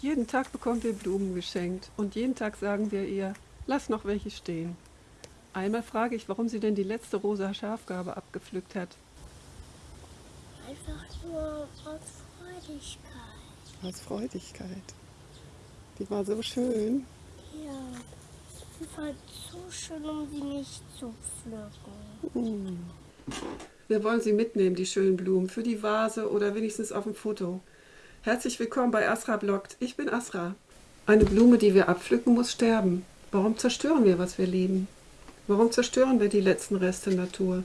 Jeden Tag bekommen wir Blumen geschenkt und jeden Tag sagen wir ihr, lass noch welche stehen. Einmal frage ich, warum sie denn die letzte rosa Schafgabe abgepflückt hat. Einfach nur aus Freudigkeit. Aus Freudigkeit. Die war so schön. Ja, sie war so schön, um sie nicht zu pflücken. Wir wollen sie mitnehmen, die schönen Blumen, für die Vase oder wenigstens auf dem Foto. Herzlich willkommen bei Asra Bloggt. Ich bin Asra. Eine Blume, die wir abpflücken, muss sterben. Warum zerstören wir, was wir lieben? Warum zerstören wir die letzten Reste Natur?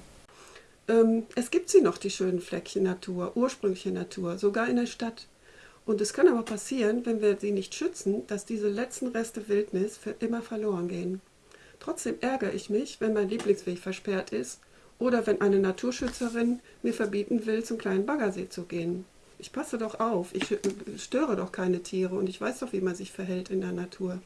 Ähm, es gibt sie noch, die schönen Fleckchen Natur, ursprüngliche Natur, sogar in der Stadt. Und es kann aber passieren, wenn wir sie nicht schützen, dass diese letzten Reste Wildnis für immer verloren gehen. Trotzdem ärgere ich mich, wenn mein Lieblingsweg versperrt ist oder wenn eine Naturschützerin mir verbieten will, zum kleinen Baggersee zu gehen. Ich passe doch auf, ich störe doch keine Tiere und ich weiß doch, wie man sich verhält in der Natur.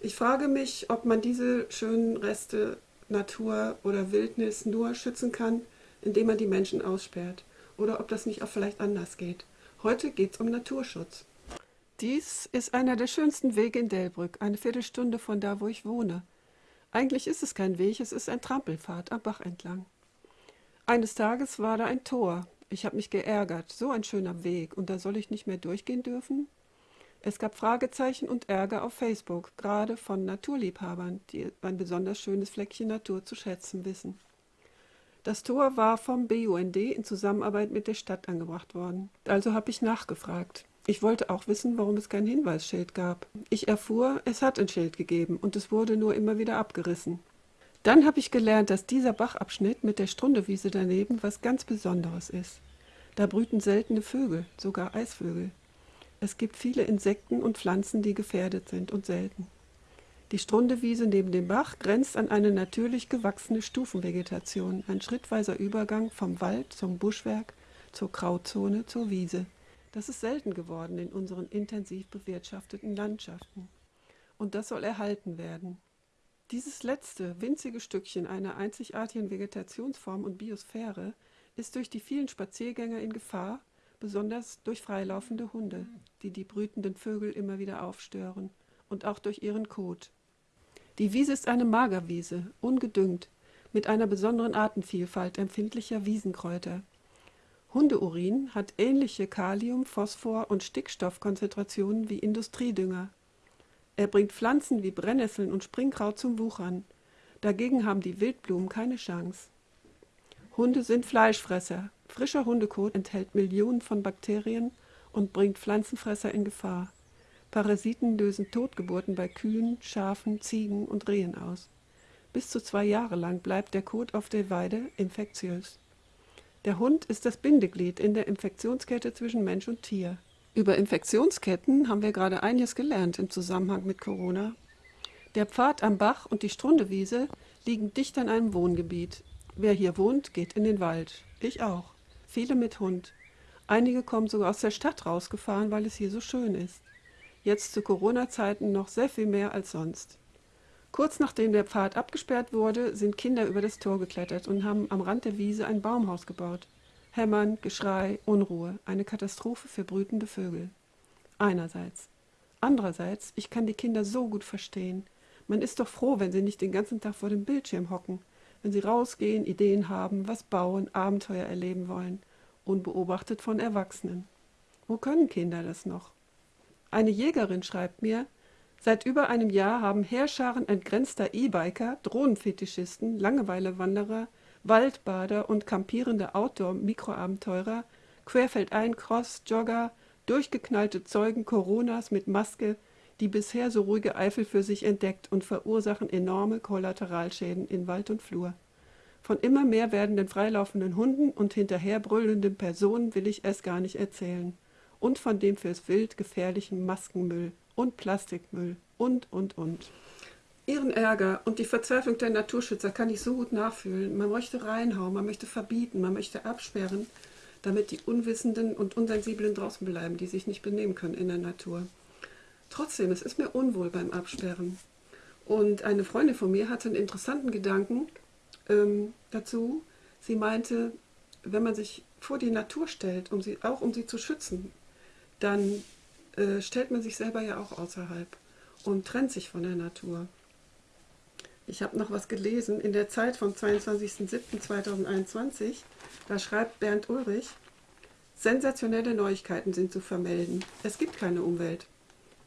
Ich frage mich, ob man diese schönen Reste Natur oder Wildnis nur schützen kann, indem man die Menschen aussperrt. Oder ob das nicht auch vielleicht anders geht. Heute geht es um Naturschutz. Dies ist einer der schönsten Wege in Delbrück, eine Viertelstunde von da, wo ich wohne. Eigentlich ist es kein Weg, es ist ein Trampelpfad am Bach entlang. Eines Tages war da ein Tor. Ich habe mich geärgert, so ein schöner Weg, und da soll ich nicht mehr durchgehen dürfen? Es gab Fragezeichen und Ärger auf Facebook, gerade von Naturliebhabern, die ein besonders schönes Fleckchen Natur zu schätzen wissen. Das Tor war vom BUND in Zusammenarbeit mit der Stadt angebracht worden. Also habe ich nachgefragt. Ich wollte auch wissen, warum es kein Hinweisschild gab. Ich erfuhr, es hat ein Schild gegeben und es wurde nur immer wieder abgerissen. Dann habe ich gelernt, dass dieser Bachabschnitt mit der Strundewiese daneben was ganz Besonderes ist. Da brüten seltene Vögel, sogar Eisvögel. Es gibt viele Insekten und Pflanzen, die gefährdet sind und selten. Die Strundewiese neben dem Bach grenzt an eine natürlich gewachsene Stufenvegetation, ein schrittweiser Übergang vom Wald zum Buschwerk, zur Krautzone, zur Wiese. Das ist selten geworden in unseren intensiv bewirtschafteten Landschaften. Und das soll erhalten werden. Dieses letzte, winzige Stückchen einer einzigartigen Vegetationsform und Biosphäre ist durch die vielen Spaziergänger in Gefahr, besonders durch freilaufende Hunde, die die brütenden Vögel immer wieder aufstören, und auch durch ihren Kot. Die Wiese ist eine Magerwiese, ungedüngt, mit einer besonderen Artenvielfalt empfindlicher Wiesenkräuter. Hundeurin hat ähnliche Kalium-, Phosphor- und Stickstoffkonzentrationen wie Industriedünger. Er bringt Pflanzen wie Brennnesseln und Springkraut zum Wuchern. Dagegen haben die Wildblumen keine Chance. Hunde sind Fleischfresser. Frischer Hundekot enthält Millionen von Bakterien und bringt Pflanzenfresser in Gefahr. Parasiten lösen Totgeburten bei Kühen, Schafen, Ziegen und Rehen aus. Bis zu zwei Jahre lang bleibt der Kot auf der Weide infektiös. Der Hund ist das Bindeglied in der Infektionskette zwischen Mensch und Tier. Über Infektionsketten haben wir gerade einiges gelernt im Zusammenhang mit Corona. Der Pfad am Bach und die Strundewiese liegen dicht an einem Wohngebiet. Wer hier wohnt, geht in den Wald. Ich auch. Viele mit Hund. Einige kommen sogar aus der Stadt rausgefahren, weil es hier so schön ist. Jetzt zu Corona-Zeiten noch sehr viel mehr als sonst. Kurz nachdem der Pfad abgesperrt wurde, sind Kinder über das Tor geklettert und haben am Rand der Wiese ein Baumhaus gebaut. Hämmern, Geschrei, Unruhe, eine Katastrophe für brütende Vögel. Einerseits. Andererseits, ich kann die Kinder so gut verstehen. Man ist doch froh, wenn sie nicht den ganzen Tag vor dem Bildschirm hocken wenn sie rausgehen, Ideen haben, was bauen, Abenteuer erleben wollen, unbeobachtet von Erwachsenen. Wo können Kinder das noch? Eine Jägerin schreibt mir, seit über einem Jahr haben Heerscharen entgrenzter E-Biker, Drohnenfetischisten, Langeweilewanderer, Waldbader und kampierende Outdoor-Mikroabenteurer, querfeldein Cross-Jogger, durchgeknallte Zeugen Coronas mit Maske, die bisher so ruhige Eifel für sich entdeckt und verursachen enorme Kollateralschäden in Wald und Flur. Von immer mehr werdenden freilaufenden Hunden und hinterherbrüllenden Personen will ich es gar nicht erzählen. Und von dem fürs Wild gefährlichen Maskenmüll und Plastikmüll und, und, und. Ihren Ärger und die Verzweiflung der Naturschützer kann ich so gut nachfühlen. Man möchte reinhauen, man möchte verbieten, man möchte absperren, damit die Unwissenden und Unsensiblen draußen bleiben, die sich nicht benehmen können in der Natur. Trotzdem, es ist mir unwohl beim Absperren. Und eine Freundin von mir hatte einen interessanten Gedanken ähm, dazu. Sie meinte, wenn man sich vor die Natur stellt, um sie, auch um sie zu schützen, dann äh, stellt man sich selber ja auch außerhalb und trennt sich von der Natur. Ich habe noch was gelesen in der Zeit vom 22.07.2021. Da schreibt Bernd Ulrich, sensationelle Neuigkeiten sind zu vermelden. Es gibt keine Umwelt.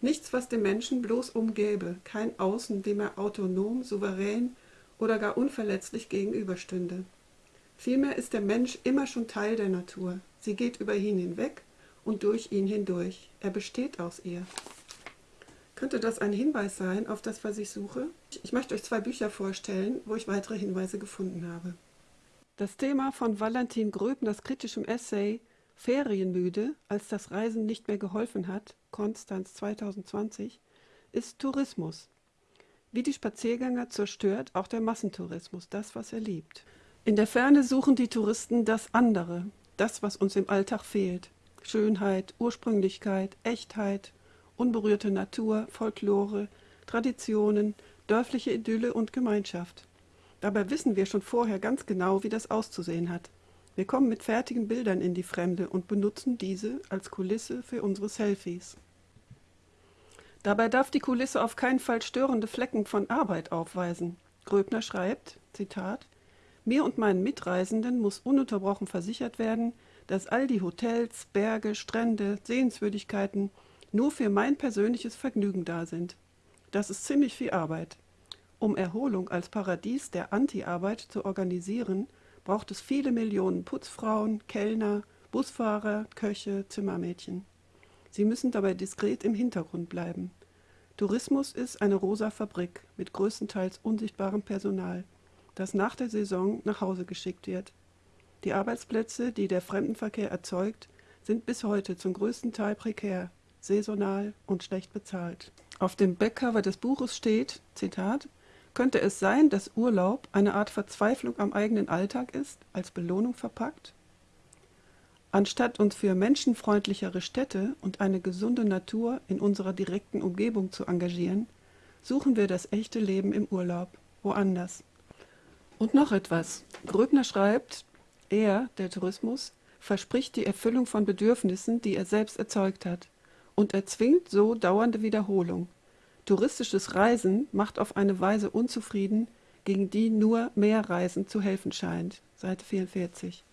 Nichts, was dem Menschen bloß umgäbe, kein Außen, dem er autonom, souverän oder gar unverletzlich gegenüberstünde. Vielmehr ist der Mensch immer schon Teil der Natur. Sie geht über ihn hinweg und durch ihn hindurch. Er besteht aus ihr. Könnte das ein Hinweis sein auf das, was ich suche? Ich möchte euch zwei Bücher vorstellen, wo ich weitere Hinweise gefunden habe. Das Thema von Valentin Gröbners kritischem Essay Ferienmüde, als das Reisen nicht mehr geholfen hat, Konstanz 2020, ist Tourismus. Wie die Spaziergänger zerstört auch der Massentourismus das, was er liebt. In der Ferne suchen die Touristen das andere, das, was uns im Alltag fehlt. Schönheit, Ursprünglichkeit, Echtheit, unberührte Natur, Folklore, Traditionen, dörfliche Idylle und Gemeinschaft. Dabei wissen wir schon vorher ganz genau, wie das auszusehen hat. Wir kommen mit fertigen Bildern in die Fremde und benutzen diese als Kulisse für unsere Selfies. Dabei darf die Kulisse auf keinen Fall störende Flecken von Arbeit aufweisen. Gröbner schreibt, Zitat, mir und meinen Mitreisenden muss ununterbrochen versichert werden, dass all die Hotels, Berge, Strände, Sehenswürdigkeiten nur für mein persönliches Vergnügen da sind. Das ist ziemlich viel Arbeit. Um Erholung als Paradies der Anti-Arbeit zu organisieren, braucht es viele Millionen Putzfrauen, Kellner, Busfahrer, Köche, Zimmermädchen. Sie müssen dabei diskret im Hintergrund bleiben. Tourismus ist eine rosa Fabrik mit größtenteils unsichtbarem Personal, das nach der Saison nach Hause geschickt wird. Die Arbeitsplätze, die der Fremdenverkehr erzeugt, sind bis heute zum größten Teil prekär, saisonal und schlecht bezahlt. Auf dem Backcover des Buches steht, Zitat, könnte es sein, dass Urlaub eine Art Verzweiflung am eigenen Alltag ist, als Belohnung verpackt? Anstatt uns für menschenfreundlichere Städte und eine gesunde Natur in unserer direkten Umgebung zu engagieren, suchen wir das echte Leben im Urlaub, woanders. Und noch etwas. Gröbner schreibt, er, der Tourismus, verspricht die Erfüllung von Bedürfnissen, die er selbst erzeugt hat, und erzwingt so dauernde Wiederholung. Touristisches Reisen macht auf eine Weise unzufrieden, gegen die nur mehr Reisen zu helfen scheint. Seite 44.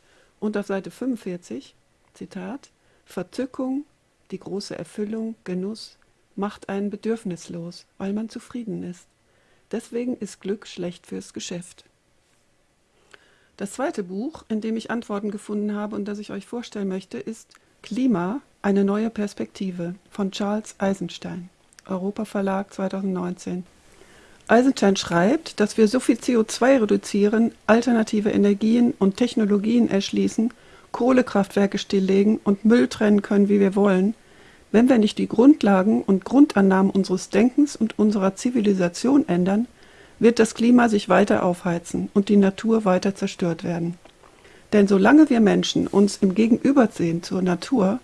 Und auf Seite 45, Zitat, Verzückung, die große Erfüllung, Genuss, macht einen bedürfnislos, weil man zufrieden ist. Deswegen ist Glück schlecht fürs Geschäft. Das zweite Buch, in dem ich Antworten gefunden habe und das ich euch vorstellen möchte, ist Klima, eine neue Perspektive von Charles Eisenstein. Europa Verlag 2019. Eisenstein schreibt, dass wir so viel CO2 reduzieren, alternative Energien und Technologien erschließen, Kohlekraftwerke stilllegen und Müll trennen können, wie wir wollen, wenn wir nicht die Grundlagen und Grundannahmen unseres Denkens und unserer Zivilisation ändern, wird das Klima sich weiter aufheizen und die Natur weiter zerstört werden. Denn solange wir Menschen uns im Gegenübersehen zur Natur,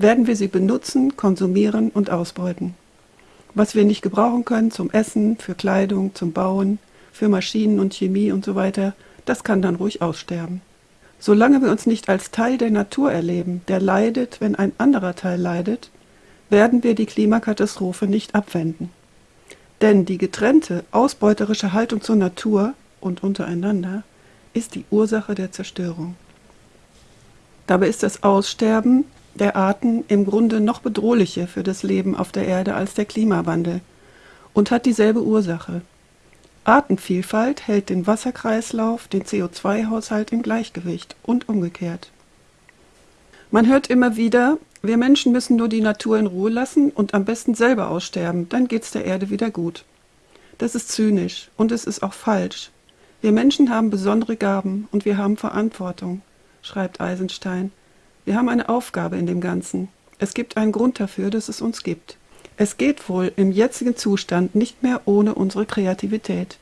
werden wir sie benutzen, konsumieren und ausbeuten was wir nicht gebrauchen können zum Essen, für Kleidung, zum Bauen, für Maschinen und Chemie und so weiter, das kann dann ruhig aussterben. Solange wir uns nicht als Teil der Natur erleben, der leidet, wenn ein anderer Teil leidet, werden wir die Klimakatastrophe nicht abwenden. Denn die getrennte, ausbeuterische Haltung zur Natur und untereinander ist die Ursache der Zerstörung. Dabei ist das Aussterben der Arten im Grunde noch bedrohlicher für das Leben auf der Erde als der Klimawandel und hat dieselbe Ursache. Artenvielfalt hält den Wasserkreislauf, den CO2-Haushalt im Gleichgewicht und umgekehrt. Man hört immer wieder, wir Menschen müssen nur die Natur in Ruhe lassen und am besten selber aussterben, dann geht's der Erde wieder gut. Das ist zynisch und es ist auch falsch. Wir Menschen haben besondere Gaben und wir haben Verantwortung, schreibt Eisenstein wir haben eine Aufgabe in dem Ganzen. Es gibt einen Grund dafür, dass es uns gibt. Es geht wohl im jetzigen Zustand nicht mehr ohne unsere Kreativität.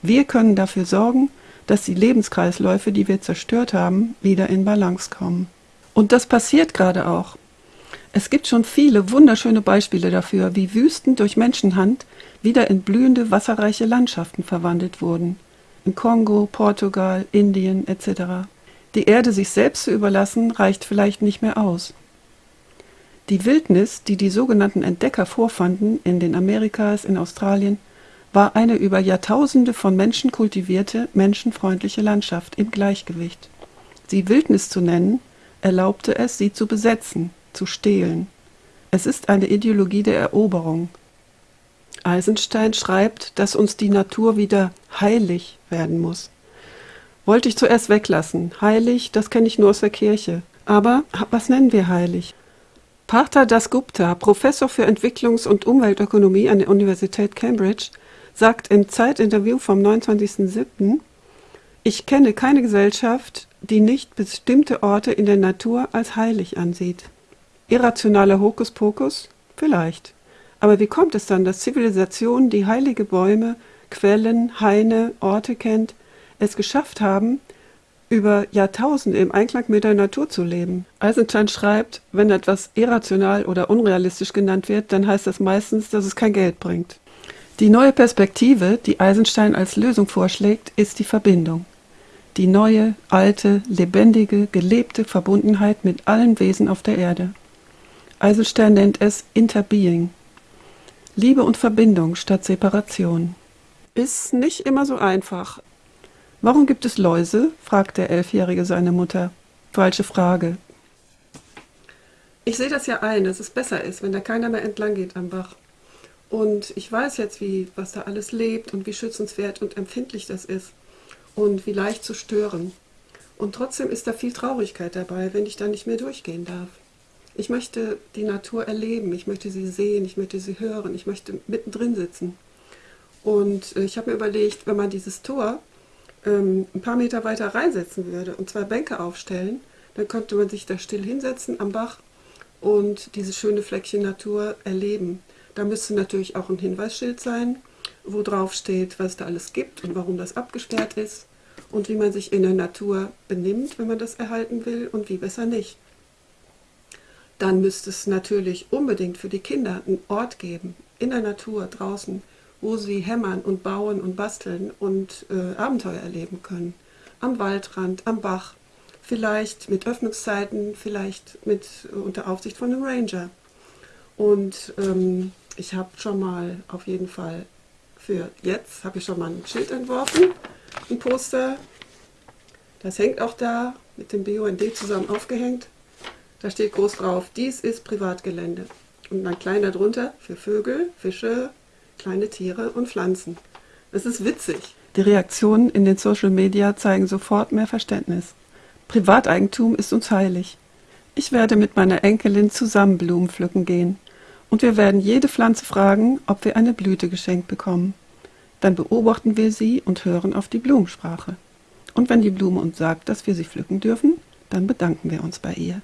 Wir können dafür sorgen, dass die Lebenskreisläufe, die wir zerstört haben, wieder in Balance kommen. Und das passiert gerade auch. Es gibt schon viele wunderschöne Beispiele dafür, wie Wüsten durch Menschenhand wieder in blühende, wasserreiche Landschaften verwandelt wurden. In Kongo, Portugal, Indien etc. Die Erde sich selbst zu überlassen, reicht vielleicht nicht mehr aus. Die Wildnis, die die sogenannten Entdecker vorfanden in den Amerikas, in Australien, war eine über Jahrtausende von Menschen kultivierte, menschenfreundliche Landschaft im Gleichgewicht. Sie Wildnis zu nennen, erlaubte es, sie zu besetzen, zu stehlen. Es ist eine Ideologie der Eroberung. Eisenstein schreibt, dass uns die Natur wieder heilig werden muss. Wollte ich zuerst weglassen. Heilig, das kenne ich nur aus der Kirche. Aber was nennen wir heilig? Partha Dasgupta, Professor für Entwicklungs- und Umweltökonomie an der Universität Cambridge, sagt im Zeitinterview vom 29.07., ich kenne keine Gesellschaft, die nicht bestimmte Orte in der Natur als heilig ansieht. Irrationaler Hokuspokus? Vielleicht. Aber wie kommt es dann, dass Zivilisationen, die heilige Bäume, Quellen, Haine, Orte kennt, es geschafft haben, über Jahrtausende im Einklang mit der Natur zu leben. Eisenstein schreibt, wenn etwas irrational oder unrealistisch genannt wird, dann heißt das meistens, dass es kein Geld bringt. Die neue Perspektive, die Eisenstein als Lösung vorschlägt, ist die Verbindung. Die neue, alte, lebendige, gelebte Verbundenheit mit allen Wesen auf der Erde. Eisenstein nennt es Interbeing. Liebe und Verbindung statt Separation. Ist nicht immer so einfach. Warum gibt es Läuse? fragt der Elfjährige seine Mutter. Falsche Frage. Ich sehe das ja ein, dass es besser ist, wenn da keiner mehr entlang geht am Bach. Und ich weiß jetzt, wie, was da alles lebt und wie schützenswert und empfindlich das ist und wie leicht zu stören. Und trotzdem ist da viel Traurigkeit dabei, wenn ich da nicht mehr durchgehen darf. Ich möchte die Natur erleben, ich möchte sie sehen, ich möchte sie hören, ich möchte mittendrin sitzen. Und äh, ich habe mir überlegt, wenn man dieses Tor ähm, ein paar Meter weiter reinsetzen würde und zwei Bänke aufstellen, dann könnte man sich da still hinsetzen am Bach und diese schöne Fleckchen Natur erleben. Da müsste natürlich auch ein Hinweisschild sein, wo drauf steht, was da alles gibt und warum das abgesperrt ist und wie man sich in der Natur benimmt, wenn man das erhalten will und wie besser nicht. Dann müsste es natürlich unbedingt für die Kinder einen Ort geben, in der Natur, draußen, wo sie hämmern und bauen und basteln und äh, Abenteuer erleben können. Am Waldrand, am Bach, vielleicht mit Öffnungszeiten, vielleicht mit äh, unter Aufsicht von einem Ranger. Und ähm, ich habe schon mal auf jeden Fall für jetzt, habe ich schon mal ein Schild entworfen, ein Poster. Das hängt auch da mit dem BUND zusammen aufgehängt. Da steht groß drauf, dies ist Privatgelände. Und dann klein darunter für Vögel, Fische, kleine Tiere und Pflanzen. Es ist witzig. Die Reaktionen in den Social Media zeigen sofort mehr Verständnis. Privateigentum ist uns heilig. Ich werde mit meiner Enkelin zusammen Blumen pflücken gehen und wir werden jede Pflanze fragen, ob wir eine Blüte geschenkt bekommen. Dann beobachten wir sie und hören auf die Blumensprache. Und wenn die Blume uns sagt, dass wir sie pflücken dürfen, dann bedanken wir uns bei ihr.